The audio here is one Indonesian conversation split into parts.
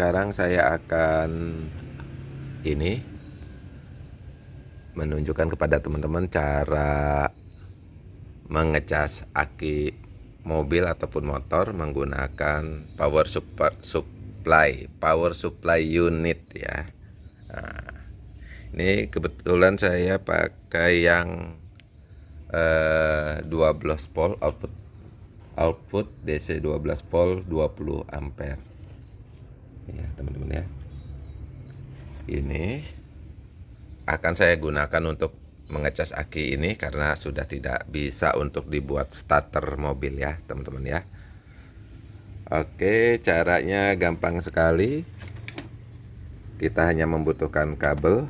sekarang saya akan ini menunjukkan kepada teman-teman cara mengecas aki mobil ataupun motor menggunakan power supply power supply unit ya. Nah, ini kebetulan saya pakai yang eh, 12 volt output output DC 12 volt 20 ampere ya teman-teman ya. Ini akan saya gunakan untuk mengecas aki ini karena sudah tidak bisa untuk dibuat starter mobil ya teman-teman ya. Oke caranya gampang sekali. Kita hanya membutuhkan kabel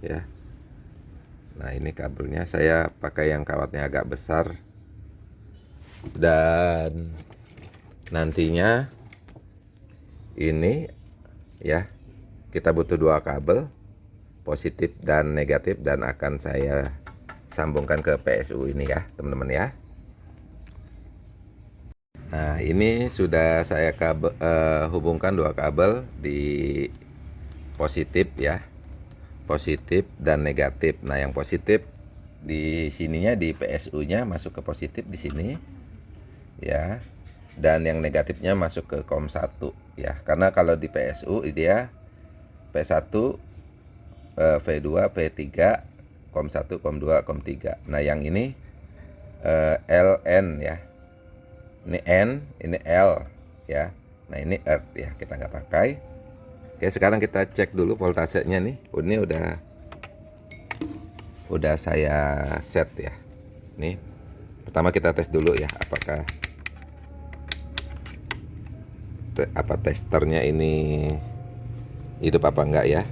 ya. Nah ini kabelnya. Saya pakai yang kawatnya agak besar. Dan nantinya ini ya kita butuh dua kabel positif dan negatif dan akan saya sambungkan ke PSU ini ya teman-teman ya. Nah ini sudah saya kabel, uh, hubungkan dua kabel di positif ya positif dan negatif. Nah yang positif di sininya di PSU nya masuk ke positif di sini ya dan yang negatifnya masuk ke COM 1 ya. Karena kalau di PSU dia P1 V2 P3 COM 1 COM 2 COM 3 nah yang ini eh, LN ya. Ini N ini L ya. Nah ini Earth ya kita nggak pakai. Oke sekarang kita cek dulu voltasenya nih. Ini udah udah saya set ya. Nih pertama kita tes dulu ya apakah apa testernya ini hidup apa enggak ya?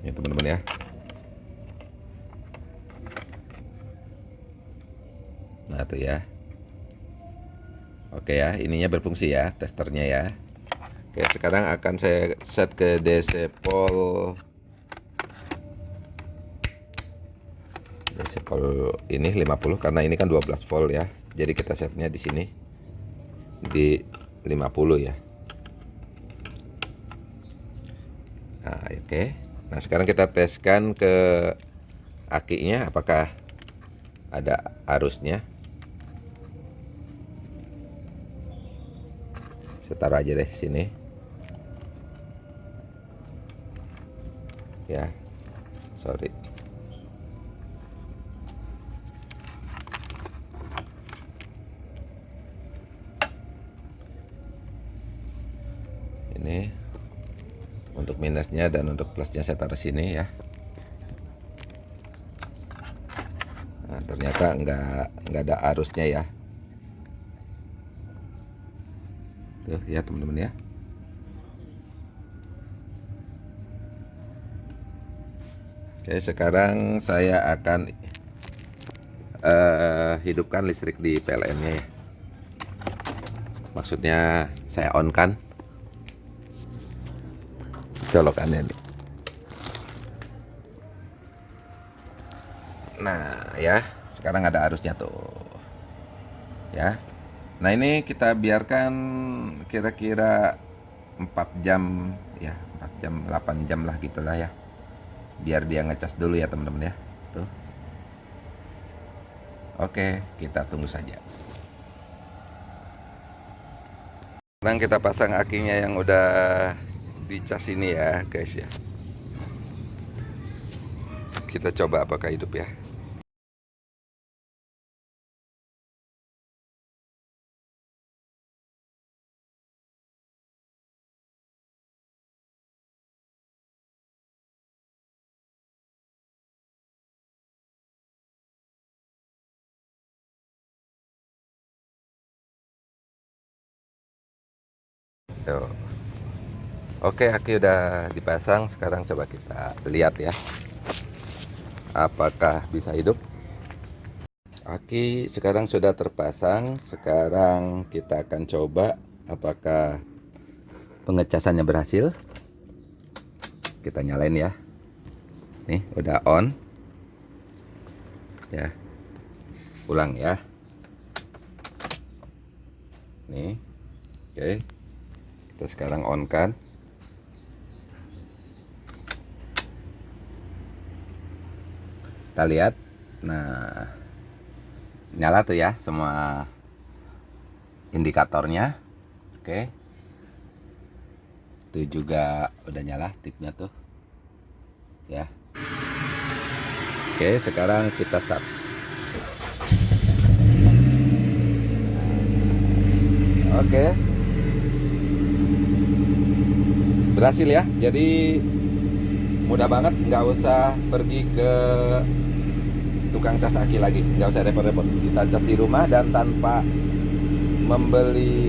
Ya teman-teman ya. Nah tuh ya. Oke ya ininya berfungsi ya testernya ya. Oke sekarang akan saya set ke DC pol. DC pol ini 50 karena ini kan 12 volt ya. Jadi kita setnya di sini di 50 ya. Nah oke. Okay. nah sekarang kita teskan ke akinya apakah ada arusnya. Saya taruh aja deh sini. Ya sorry ini untuk minusnya dan untuk plusnya saya taruh sini ya. Nah, ternyata enggak enggak ada arusnya ya. Tuh ya teman-teman ya. Oke sekarang saya akan uh, hidupkan listrik di PLN nya ya. Maksudnya saya on kan colokannya nih. Nah ya. Sekarang ada arusnya tuh. Ya. Nah ini kita biarkan kira-kira 4 jam ya 4 jam 8 jam lah gitulah ya. Biar dia ngecas dulu ya teman-teman ya. Tuh. Oke kita tunggu saja. Sekarang kita pasang akinya yang udah di cas ini ya guys ya kita coba apakah hidup ya Tuh. Oke aki udah dipasang. Sekarang coba kita lihat ya. Apakah bisa hidup? Aki sekarang sudah terpasang. Sekarang kita akan coba apakah pengecasannya berhasil. Kita nyalain ya. Nih udah on. Ya. Ulang ya. Nih. Oke. Kita sekarang on kan kita lihat. Nah nyala tuh ya semua indikatornya. Oke. Itu juga udah nyala tipnya tuh. Ya. Oke sekarang kita start. Oke. Berhasil ya. Jadi mudah banget nggak usah pergi ke tukang cas aki lagi. Nggak usah repot-repot. Kita cas di rumah dan tanpa membeli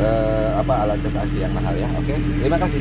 uh, apa alat cas aki yang mahal ya. Oke terima kasih